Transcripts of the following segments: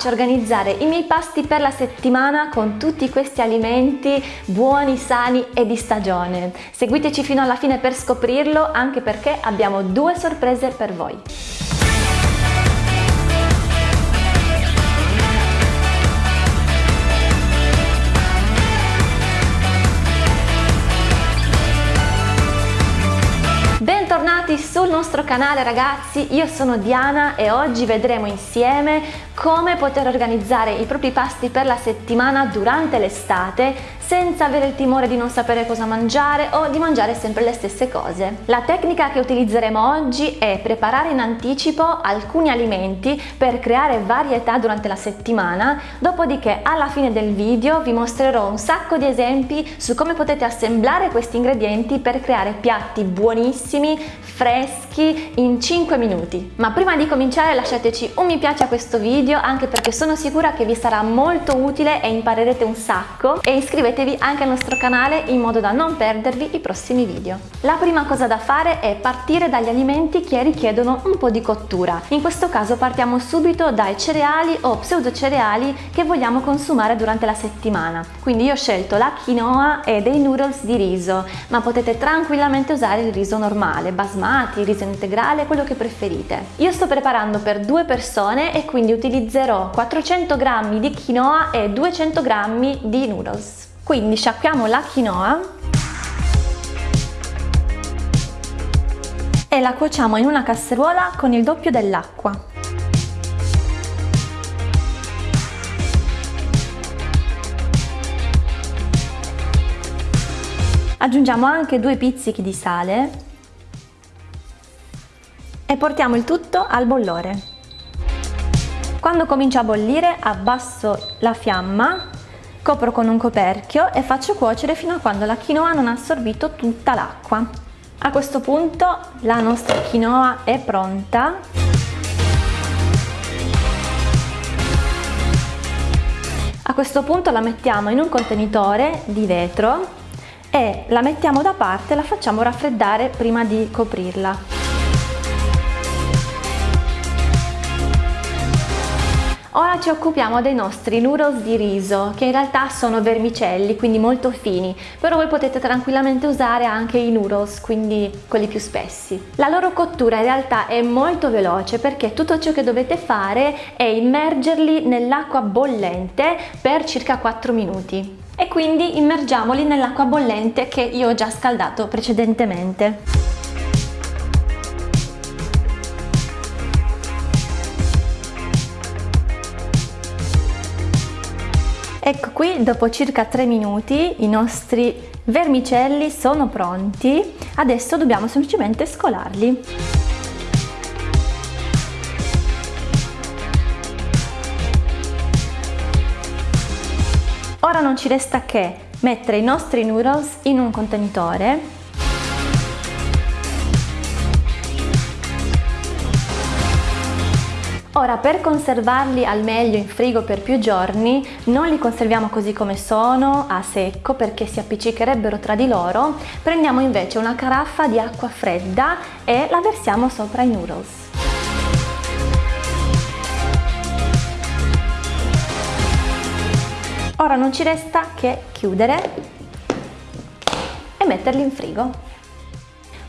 faccia organizzare i miei pasti per la settimana con tutti questi alimenti buoni, sani e di stagione. Seguiteci fino alla fine per scoprirlo anche perché abbiamo due sorprese per voi. Bentornati sul nostro canale ragazzi, io sono Diana e oggi vedremo insieme come poter organizzare i propri pasti per la settimana durante l'estate senza avere il timore di non sapere cosa mangiare o di mangiare sempre le stesse cose. La tecnica che utilizzeremo oggi è preparare in anticipo alcuni alimenti per creare varietà durante la settimana, dopodiché alla fine del video vi mostrerò un sacco di esempi su come potete assemblare questi ingredienti per creare piatti buonissimi, freschi in 5 minuti. Ma prima di cominciare lasciateci un mi piace a questo video anche perché sono sicura che vi sarà molto utile e imparerete un sacco e iscrivetevi iscrivetevi anche al nostro canale in modo da non perdervi i prossimi video. La prima cosa da fare è partire dagli alimenti che richiedono un po' di cottura. In questo caso partiamo subito dai cereali o pseudo cereali che vogliamo consumare durante la settimana. Quindi io ho scelto la quinoa e dei noodles di riso, ma potete tranquillamente usare il riso normale, basmati, riso integrale, quello che preferite. Io sto preparando per due persone e quindi utilizzerò 400 g di quinoa e 200 g di noodles. Quindi sciacquiamo la quinoa e la cuociamo in una casseruola con il doppio dell'acqua. Aggiungiamo anche due pizzichi di sale e portiamo il tutto al bollore. Quando comincia a bollire abbasso la fiamma Copro con un coperchio e faccio cuocere fino a quando la quinoa non ha assorbito tutta l'acqua. A questo punto la nostra quinoa è pronta. A questo punto la mettiamo in un contenitore di vetro e la mettiamo da parte e la facciamo raffreddare prima di coprirla. Occupiamo dei nostri noodles di riso, che in realtà sono vermicelli, quindi molto fini, però voi potete tranquillamente usare anche i noodles, quindi quelli più spessi. La loro cottura in realtà è molto veloce perché tutto ciò che dovete fare è immergerli nell'acqua bollente per circa 4 minuti. E quindi immergiamoli nell'acqua bollente che io ho già scaldato precedentemente. Ecco qui, dopo circa 3 minuti, i nostri vermicelli sono pronti. Adesso dobbiamo semplicemente scolarli. Ora non ci resta che mettere i nostri noodles in un contenitore Ora per conservarli al meglio in frigo per più giorni non li conserviamo così come sono a secco perché si appiccicherebbero tra di loro, prendiamo invece una caraffa di acqua fredda e la versiamo sopra i noodles. Ora non ci resta che chiudere e metterli in frigo.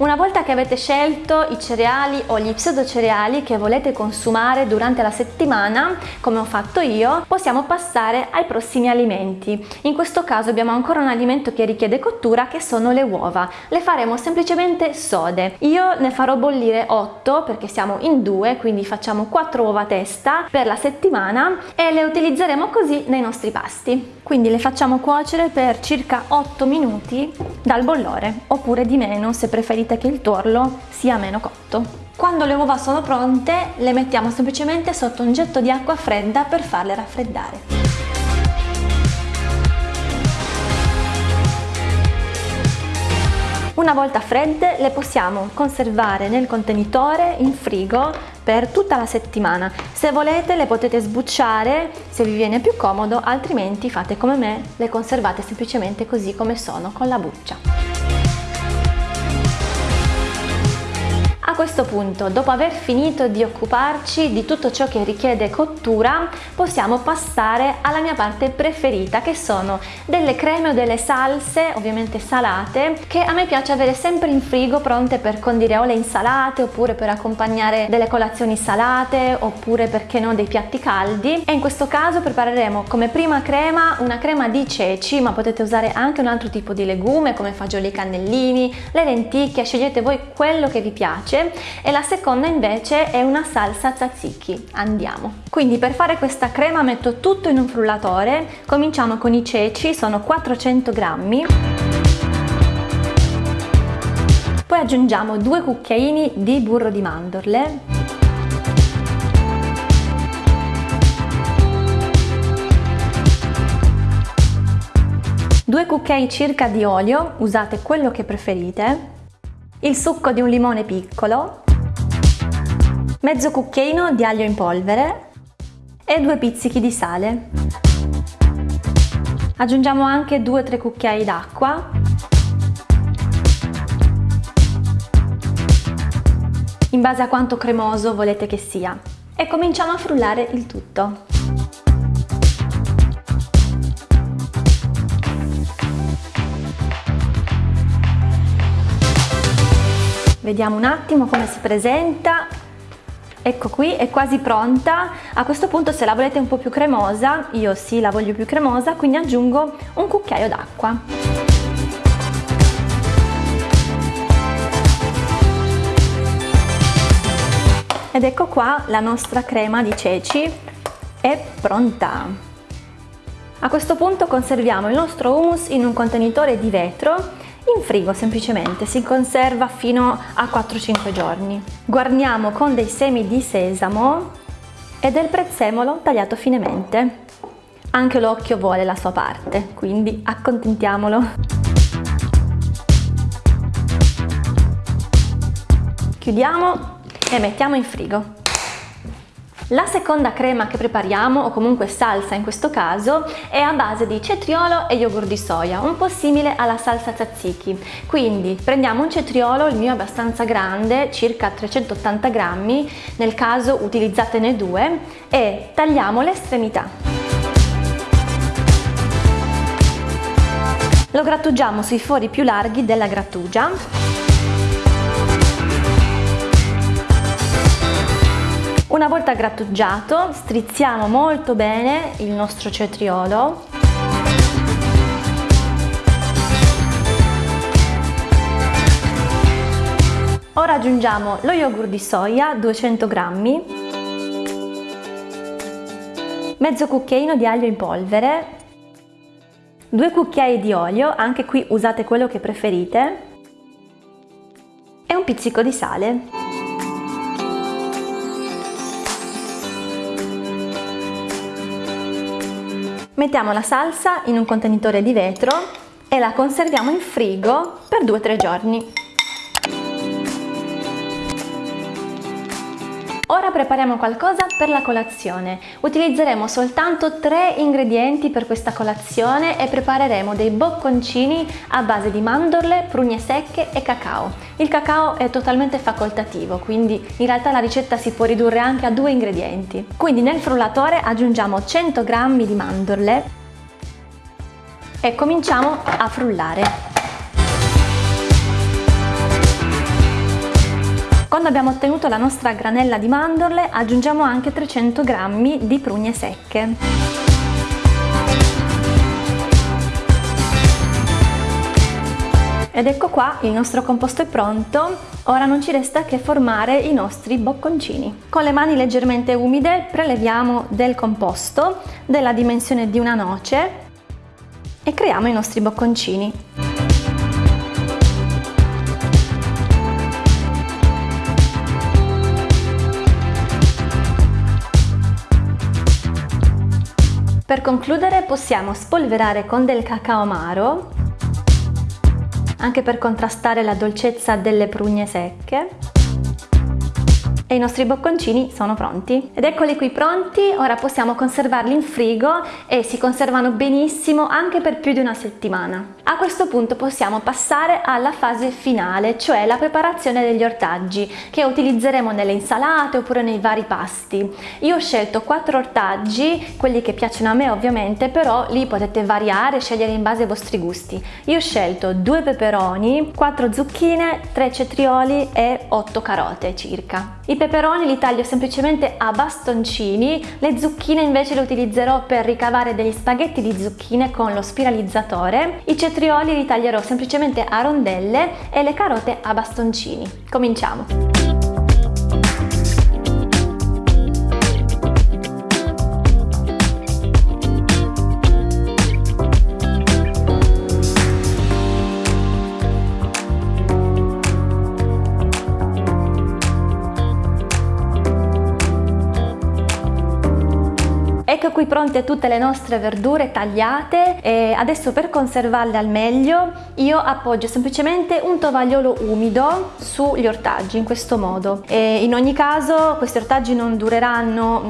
Una volta che avete scelto i cereali o gli pseudo cereali che volete consumare durante la settimana, come ho fatto io, possiamo passare ai prossimi alimenti. In questo caso abbiamo ancora un alimento che richiede cottura che sono le uova. Le faremo semplicemente sode. Io ne farò bollire 8 perché siamo in due, quindi facciamo 4 uova a testa per la settimana e le utilizzeremo così nei nostri pasti. Quindi le facciamo cuocere per circa 8 minuti dal bollore oppure di meno se preferite che il tuorlo sia meno cotto. Quando le uova sono pronte le mettiamo semplicemente sotto un getto di acqua fredda per farle raffreddare. Una volta fredde le possiamo conservare nel contenitore in frigo per tutta la settimana. Se volete le potete sbucciare se vi viene più comodo, altrimenti fate come me, le conservate semplicemente così come sono con la buccia. Questo punto, dopo aver finito di occuparci di tutto ciò che richiede cottura, possiamo passare alla mia parte preferita, che sono delle creme o delle salse, ovviamente salate, che a me piace avere sempre in frigo pronte per condire o le insalate, oppure per accompagnare delle colazioni salate, oppure perché no dei piatti caldi. E in questo caso prepareremo come prima crema una crema di ceci, ma potete usare anche un altro tipo di legume come fagioli cannellini, le lenticchie, scegliete voi quello che vi piace e la seconda invece è una salsa tzatziki. Andiamo! Quindi per fare questa crema metto tutto in un frullatore, cominciamo con i ceci, sono 400 grammi. Poi aggiungiamo due cucchiaini di burro di mandorle 2 cucchiai circa di olio, usate quello che preferite, il succo di un limone piccolo, mezzo cucchiaino di aglio in polvere e due pizzichi di sale. Aggiungiamo anche 2-3 cucchiai d'acqua in base a quanto cremoso volete che sia e cominciamo a frullare il tutto. Vediamo un attimo come si presenta. Ecco qui, è quasi pronta. A questo punto se la volete un po' più cremosa, io sì la voglio più cremosa, quindi aggiungo un cucchiaio d'acqua. Ed ecco qua la nostra crema di ceci è pronta. A questo punto conserviamo il nostro hummus in un contenitore di vetro in frigo semplicemente, si conserva fino a 4-5 giorni. Guarniamo con dei semi di sesamo e del prezzemolo tagliato finemente. Anche l'occhio vuole la sua parte, quindi accontentiamolo. Chiudiamo e mettiamo in frigo. La seconda crema che prepariamo, o comunque salsa in questo caso, è a base di cetriolo e yogurt di soia, un po' simile alla salsa tzatziki. Quindi prendiamo un cetriolo, il mio è abbastanza grande, circa 380 grammi, nel caso utilizzatene due, e tagliamo le estremità. Lo grattugiamo sui fori più larghi della grattugia Una volta grattugiato strizziamo molto bene il nostro cetriolo. Ora aggiungiamo lo yogurt di soia 200 grammi mezzo cucchiaino di aglio in polvere 2 cucchiai di olio, anche qui usate quello che preferite e un pizzico di sale Mettiamo la salsa in un contenitore di vetro e la conserviamo in frigo per 2-3 giorni. Prepariamo qualcosa per la colazione. Utilizzeremo soltanto tre ingredienti per questa colazione e prepareremo dei bocconcini a base di mandorle, prugne secche e cacao. Il cacao è totalmente facoltativo, quindi in realtà la ricetta si può ridurre anche a due ingredienti. Quindi nel frullatore aggiungiamo 100 g di mandorle e cominciamo a frullare. Quando abbiamo ottenuto la nostra granella di mandorle aggiungiamo anche 300 g di prugne secche. Ed ecco qua, il nostro composto è pronto, ora non ci resta che formare i nostri bocconcini. Con le mani leggermente umide preleviamo del composto della dimensione di una noce e creiamo i nostri bocconcini. Per concludere possiamo spolverare con del cacao amaro, anche per contrastare la dolcezza delle prugne secche, E i nostri bocconcini sono pronti. Ed eccoli qui pronti, ora possiamo conservarli in frigo e si conservano benissimo anche per più di una settimana. A questo punto possiamo passare alla fase finale, cioè la preparazione degli ortaggi che utilizzeremo nelle insalate oppure nei vari pasti. Io ho scelto quattro ortaggi, quelli che piacciono a me ovviamente, però li potete variare, scegliere in base ai vostri gusti. Io ho scelto due peperoni, quattro zucchine, tre cetrioli e otto carote circa. I peperoni li taglio semplicemente a bastoncini, le zucchine invece le utilizzerò per ricavare degli spaghetti di zucchine con lo spiralizzatore, i cetrioli li taglierò semplicemente a rondelle e le carote a bastoncini. Cominciamo! Ecco qui pronte tutte le nostre verdure tagliate e adesso per conservarle al meglio io appoggio semplicemente un tovagliolo umido sugli ortaggi in questo modo. E in ogni caso questi ortaggi non dureranno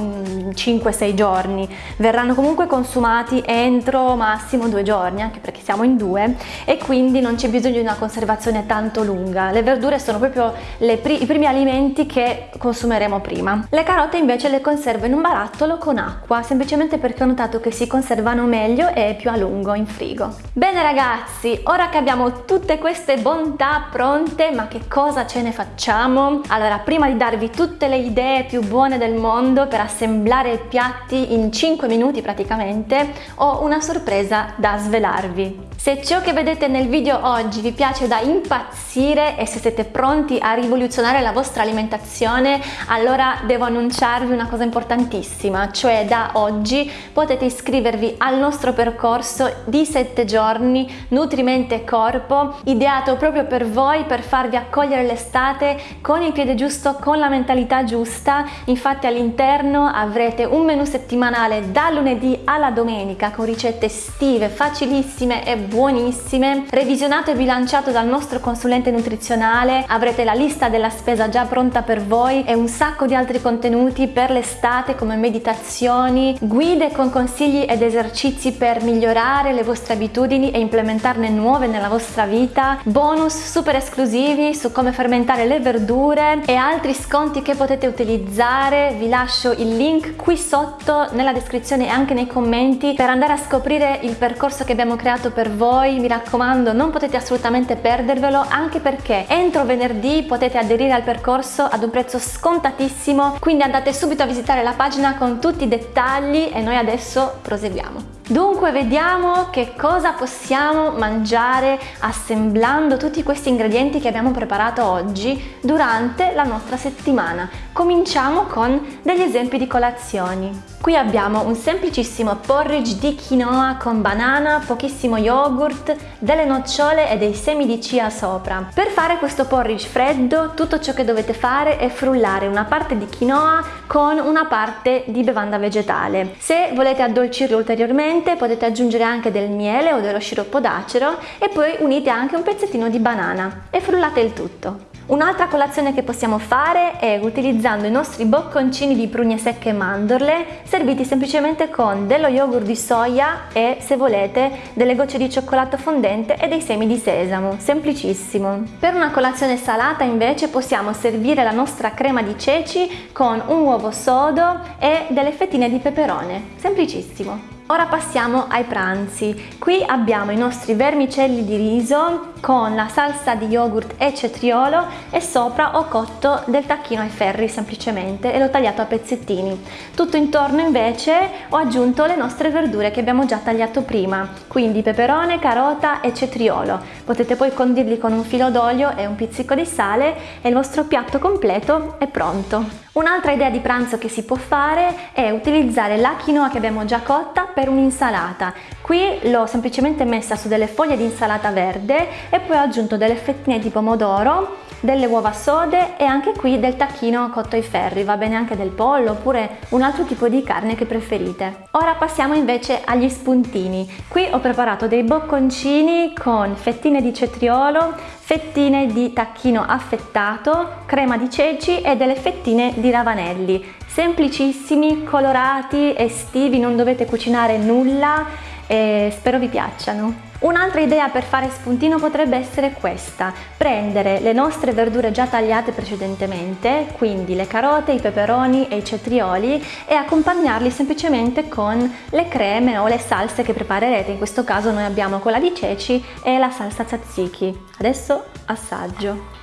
5-6 mm, giorni verranno comunque consumati entro massimo due giorni anche perché siamo in due e quindi non c'è bisogno di una conservazione tanto lunga. Le verdure sono proprio pri i primi alimenti che consumeremo prima. Le carote invece le conservo in un barattolo con acqua semplicemente perché ho notato che si conservano meglio e più a lungo in frigo. Bene ragazzi, ora che abbiamo tutte queste bontà pronte, ma che cosa ce ne facciamo? Allora, prima di darvi tutte le idee più buone del mondo per assemblare i piatti in 5 minuti praticamente, ho una sorpresa da svelarvi. Se ciò che vedete nel video oggi vi piace da impazzire e se siete pronti a rivoluzionare la vostra alimentazione, allora devo annunciarvi una cosa importantissima, cioè da oggi potete iscrivervi al nostro percorso di 7 giorni Nutrimente Corpo, ideato proprio per voi per farvi accogliere l'estate con il piede giusto, con la mentalità giusta. Infatti all'interno avrete un menù settimanale da lunedì alla domenica con ricette estive, facilissime e buonissime, revisionato e bilanciato dal nostro consulente nutrizionale, avrete la lista della spesa già pronta per voi e un sacco di altri contenuti per l'estate come meditazioni, guide con consigli ed esercizi per migliorare le vostre abitudini e implementarne nuove nella vostra vita, bonus super esclusivi su come fermentare le verdure e altri sconti che potete utilizzare. Vi lascio il link qui sotto nella descrizione e anche nei commenti per andare a scoprire il percorso che abbiamo creato per voi voi, mi raccomando non potete assolutamente perdervelo anche perché entro venerdì potete aderire al percorso ad un prezzo scontatissimo, quindi andate subito a visitare la pagina con tutti i dettagli e noi adesso proseguiamo. Dunque vediamo che cosa possiamo mangiare assemblando tutti questi ingredienti che abbiamo preparato oggi durante la nostra settimana. Cominciamo con degli esempi di colazioni. Qui abbiamo un semplicissimo porridge di quinoa con banana, pochissimo yogurt, delle nocciole e dei semi di chia sopra. Per fare questo porridge freddo tutto ciò che dovete fare è frullare una parte di quinoa con una parte di bevanda vegetale. Se volete addolcirlo ulteriormente potete aggiungere anche del miele o dello sciroppo d'acero e poi unite anche un pezzettino di banana e frullate il tutto. Un'altra colazione che possiamo fare è utilizzando i nostri bocconcini di prugne secche e mandorle serviti semplicemente con dello yogurt di soia e se volete delle gocce di cioccolato fondente e dei semi di sesamo, semplicissimo. Per una colazione salata invece possiamo servire la nostra crema di ceci con un uovo sodo e delle fettine di peperone, semplicissimo. Ora passiamo ai pranzi. Qui abbiamo i nostri vermicelli di riso con la salsa di yogurt e cetriolo e sopra ho cotto del tacchino ai ferri semplicemente e l'ho tagliato a pezzettini. Tutto intorno invece ho aggiunto le nostre verdure che abbiamo già tagliato prima, quindi peperone, carota e cetriolo. Potete poi condirli con un filo d'olio e un pizzico di sale e il vostro piatto completo è pronto. Un'altra idea di pranzo che si può fare è utilizzare la quinoa che abbiamo già cotta per un'insalata. Qui l'ho semplicemente messa su delle foglie di insalata verde e poi ho aggiunto delle fettine di pomodoro delle uova sode e anche qui del tacchino cotto ai ferri, va bene anche del pollo oppure un altro tipo di carne che preferite. Ora passiamo invece agli spuntini. Qui ho preparato dei bocconcini con fettine di cetriolo, fettine di tacchino affettato, crema di ceci e delle fettine di ravanelli. Semplicissimi, colorati, estivi, non dovete cucinare nulla e spero vi piacciono. Un'altra idea per fare spuntino potrebbe essere questa, prendere le nostre verdure già tagliate precedentemente, quindi le carote, i peperoni e i cetrioli e accompagnarli semplicemente con le creme o le salse che preparerete, in questo caso noi abbiamo quella di ceci e la salsa tzatziki. Adesso assaggio.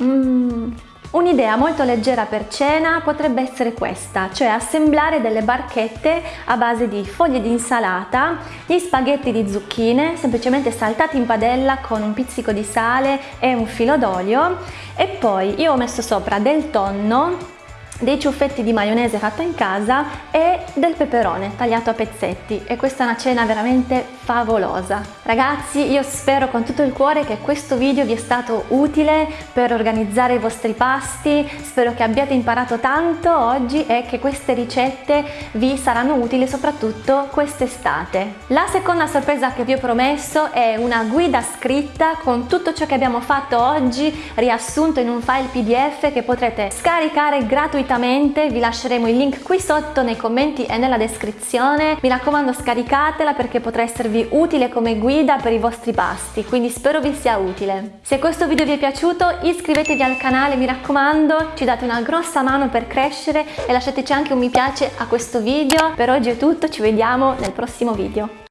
Mmm! Un'idea molto leggera per cena potrebbe essere questa, cioè assemblare delle barchette a base di foglie di insalata, gli spaghetti di zucchine semplicemente saltati in padella con un pizzico di sale e un filo d'olio. E poi io ho messo sopra del tonno dei ciuffetti di maionese fatta in casa e del peperone tagliato a pezzetti e questa è una cena veramente favolosa. Ragazzi io spero con tutto il cuore che questo video vi è stato utile per organizzare i vostri pasti, spero che abbiate imparato tanto oggi e che queste ricette vi saranno utili soprattutto quest'estate. La seconda sorpresa che vi ho promesso è una guida scritta con tutto ciò che abbiamo fatto oggi riassunto in un file pdf che potrete scaricare gratuitamente gratuitamente, vi lasceremo il link qui sotto nei commenti e nella descrizione. Mi raccomando scaricatela perché potrà esservi utile come guida per i vostri pasti, quindi spero vi sia utile. Se questo video vi è piaciuto iscrivetevi al canale, mi raccomando, ci date una grossa mano per crescere e lasciateci anche un mi piace a questo video. Per oggi è tutto, ci vediamo nel prossimo video.